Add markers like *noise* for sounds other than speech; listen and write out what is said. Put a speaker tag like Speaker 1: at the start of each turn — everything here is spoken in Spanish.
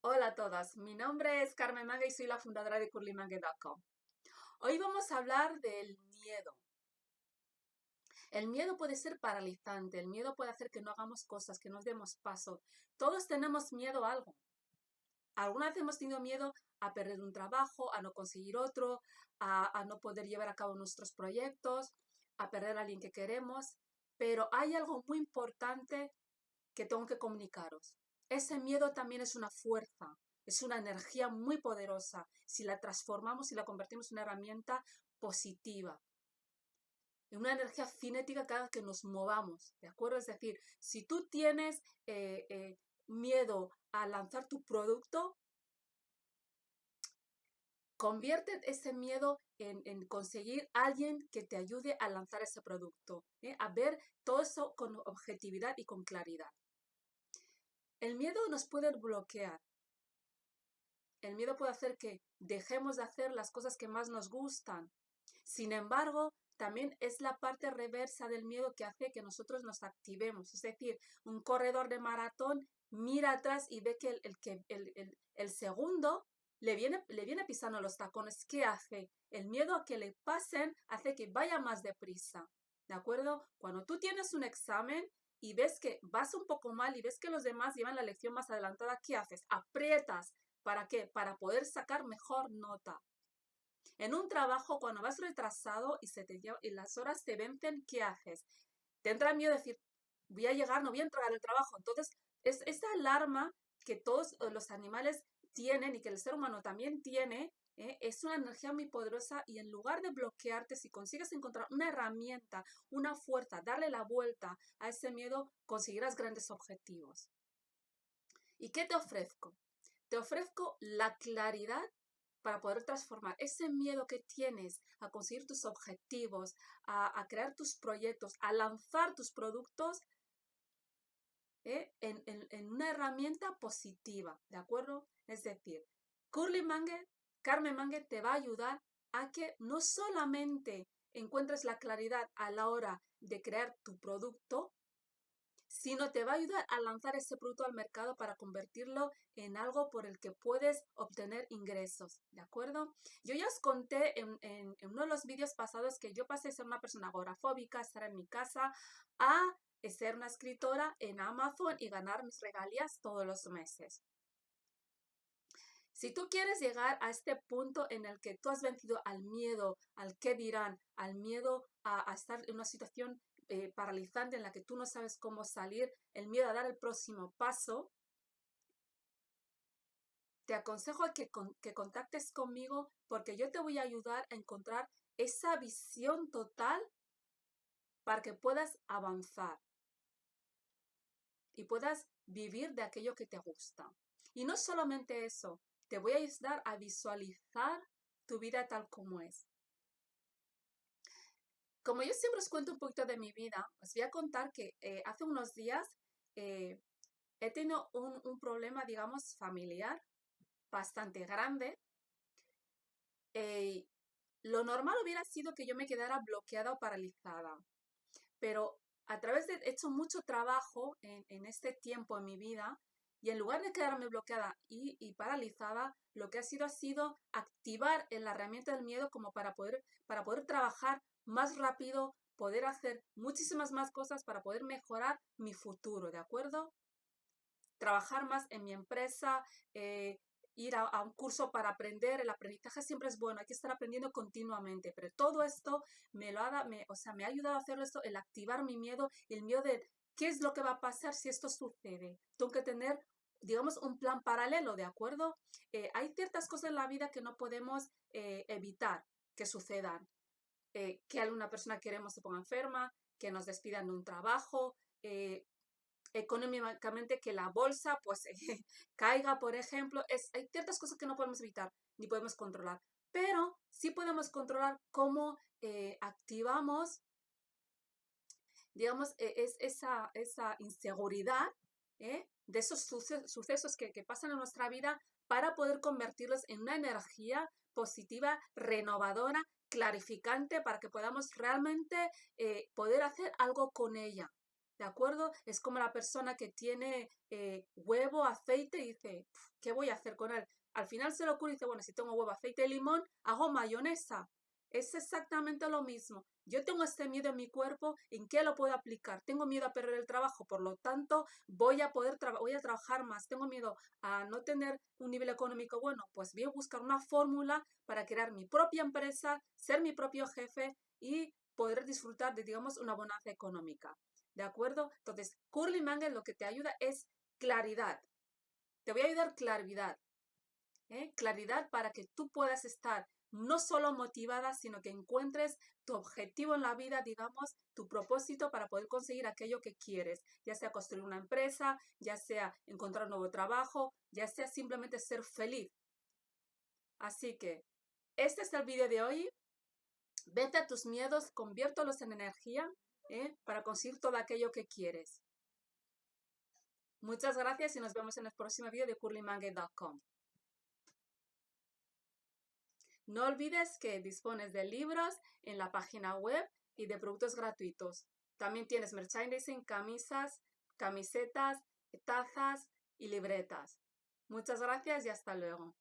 Speaker 1: Hola a todas, mi nombre es Carmen Maga y soy la fundadora de curlymangue.com. Hoy vamos a hablar del miedo. El miedo puede ser paralizante, el miedo puede hacer que no hagamos cosas, que nos demos paso. Todos tenemos miedo a algo. Alguna vez hemos tenido miedo a perder un trabajo, a no conseguir otro, a, a no poder llevar a cabo nuestros proyectos, a perder a alguien que queremos, pero hay algo muy importante que tengo que comunicaros. Ese miedo también es una fuerza, es una energía muy poderosa si la transformamos y la convertimos en una herramienta positiva. En una energía cinética cada que nos movamos, ¿de acuerdo? Es decir, si tú tienes eh, eh, miedo a lanzar tu producto, convierte ese miedo en, conseguir alguien que te ayude a lanzar ese producto, ¿eh? a ver todo eso con objetividad y con claridad. El miedo nos puede bloquear. El miedo puede hacer que dejemos de hacer las cosas que más nos gustan. Sin embargo, también es la parte reversa del miedo que hace que nosotros nos activemos. Es decir, un corredor de maratón mira atrás y ve que el, segundo le viene, le viene pisando los tacones. ¿Qué hace? El miedo a que le pasen hace que vaya más deprisa. ¿De acuerdo? Cuando tú tienes un examen, y ves que vas un poco mal y ves que los demás llevan la lección más adelantada, ¿qué haces? Aprietas. ¿Para qué? Para poder sacar mejor nota. En un trabajo, cuando vas retrasado y, se te y las horas te vencen, ¿qué haces? Te entra miedo decir, voy a llegar, no voy a entregar el trabajo. Entonces, es esa alarma que todos eh, los animales tienen y que el ser humano también tiene, ¿eh? es una energía muy poderosa y en lugar de bloquearte, si consigues encontrar una herramienta, una fuerza, darle la vuelta a ese miedo, conseguirás grandes objetivos. ¿Y qué te ofrezco? Te ofrezco la claridad para poder transformar ese miedo que tienes a conseguir tus objetivos, a, crear tus proyectos, a lanzar tus productos ¿eh? en, en, una herramienta positiva, ¿de acuerdo? Es decir, Curly Manger Carmen Mangue te va a ayudar a que no solamente encuentres la claridad a la hora de crear tu producto, sino te va a ayudar a lanzar ese producto al mercado para convertirlo en algo por el que puedes obtener ingresos, ¿de acuerdo? Yo ya os conté en, en uno de los vídeos pasados que yo pasé de ser una persona agorafóbica, estar en mi casa, a ser una escritora en Amazon y ganar mis regalías todos los meses. Si tú quieres llegar a este punto en el que tú has vencido al miedo, al qué dirán, al miedo a, estar en una situación eh, paralizante en la que tú no sabes cómo salir, el miedo a dar el próximo paso, te aconsejo que, que contactes conmigo porque yo te voy a ayudar a encontrar esa visión total para que puedas avanzar y puedas vivir de aquello que te gusta. Y no solamente eso, te voy a ayudar a visualizar tu vida tal como es. Como yo siempre os cuento un poquito de mi vida, os voy a contar que eh, hace unos días eh, he tenido un, problema, digamos, familiar bastante grande. Eh, lo normal hubiera sido que yo me quedara bloqueada o paralizada, pero a través de he hecho mucho trabajo en, en este tiempo en mi vida y en lugar de quedarme bloqueada y, paralizada, lo que ha sido ha sido activar en la herramienta del miedo como para poder, para poder trabajar más rápido, poder hacer muchísimas más cosas para poder mejorar mi futuro, ¿de acuerdo? Trabajar más en mi empresa, eh, ir a, un curso para aprender, el aprendizaje siempre es bueno, hay que estar aprendiendo continuamente, pero todo esto me lo ha, me, o sea, me ha ayudado a hacer esto, el activar mi miedo, el miedo de ¿Qué es lo que va a pasar si esto sucede? Tengo que tener, digamos, un plan paralelo, ¿de acuerdo? Eh, hay ciertas cosas en la vida que no podemos eh, evitar que sucedan. Eh, que alguna persona queremos se ponga enferma, que nos despidan de un trabajo, económicamente que la bolsa pues *laughs* caiga, por ejemplo. Es, hay ciertas cosas que no podemos evitar ni podemos controlar, pero sí podemos controlar cómo activamos digamos, e, es esa, esa inseguridad ¿eh? de esos sucesos que, pasan en nuestra vida para poder convertirlos en una energía positiva, renovadora, clarificante, para que podamos realmente eh, poder hacer algo con ella. ¿De acuerdo? Es como la persona que tiene eh, huevo, aceite y dice, ¿qué voy a hacer con él? Al final se le ocurre y dice, bueno, si tengo huevo, aceite y limón, hago mayonesa. Es exactamente lo mismo. Yo tengo este miedo en mi cuerpo, ¿en qué lo puedo aplicar? Tengo miedo a perder el trabajo, por lo tanto, voy a poder voy a trabajar más. Tengo miedo a no tener un nivel económico bueno, pues voy a buscar una fórmula para crear mi propia empresa, ser mi propio jefe y poder disfrutar de, digamos, una bonanza económica. ¿De acuerdo? Entonces, Curly Mangle lo que te ayuda es claridad. Te voy a ayudar claridad. ¿eh? Claridad para que tú puedas estar no solo motivada, sino que encuentres tu objetivo en la vida, digamos, tu propósito para poder conseguir aquello que quieres, ya sea construir una empresa, ya sea encontrar un nuevo trabajo, ya sea simplemente ser feliz. Así que, este es el vídeo de hoy. Vete a tus miedos, conviértelos en energía ¿eh? para conseguir todo aquello que quieres. Muchas gracias y nos vemos en el próximo vídeo de curlymangue.com. No olvides que dispones de libros en la página web y de productos gratuitos. También tienes merchandising, camisas, camisetas, tazas y libretas. Muchas gracias y hasta luego.